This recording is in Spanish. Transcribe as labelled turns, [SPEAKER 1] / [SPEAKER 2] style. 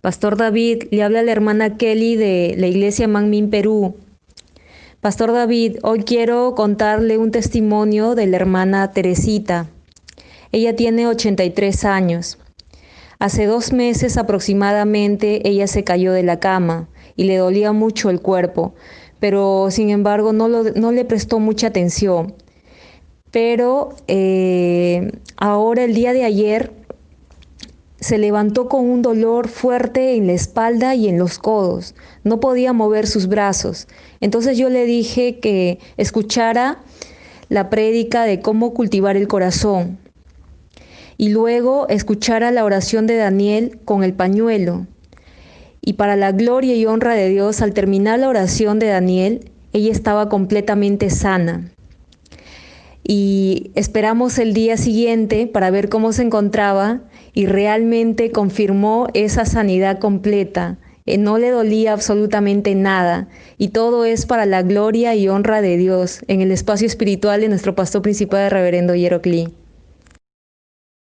[SPEAKER 1] Pastor David, le habla la hermana Kelly de la iglesia Manmin, Perú. Pastor David, hoy quiero contarle un testimonio de la hermana Teresita. Ella tiene 83 años. Hace dos meses aproximadamente ella se cayó de la cama y le dolía mucho el cuerpo, pero sin embargo no, le prestó mucha atención. Pero eh, ahora el día de ayer se levantó con un dolor fuerte en la espalda y en los codos. No podía mover sus brazos. Entonces yo le dije que escuchara la prédica de cómo cultivar el corazón y luego escuchara la oración de Daniel con el pañuelo. Y para la gloria y honra de Dios, al terminar la oración de Daniel, ella estaba completamente sana. Y esperamos el día siguiente para ver cómo se encontraba y realmente confirmó esa sanidad completa. Eh, no le dolía absolutamente nada y todo es para la gloria y honra de Dios en el espacio espiritual de nuestro pastor principal, el reverendo Yerocli.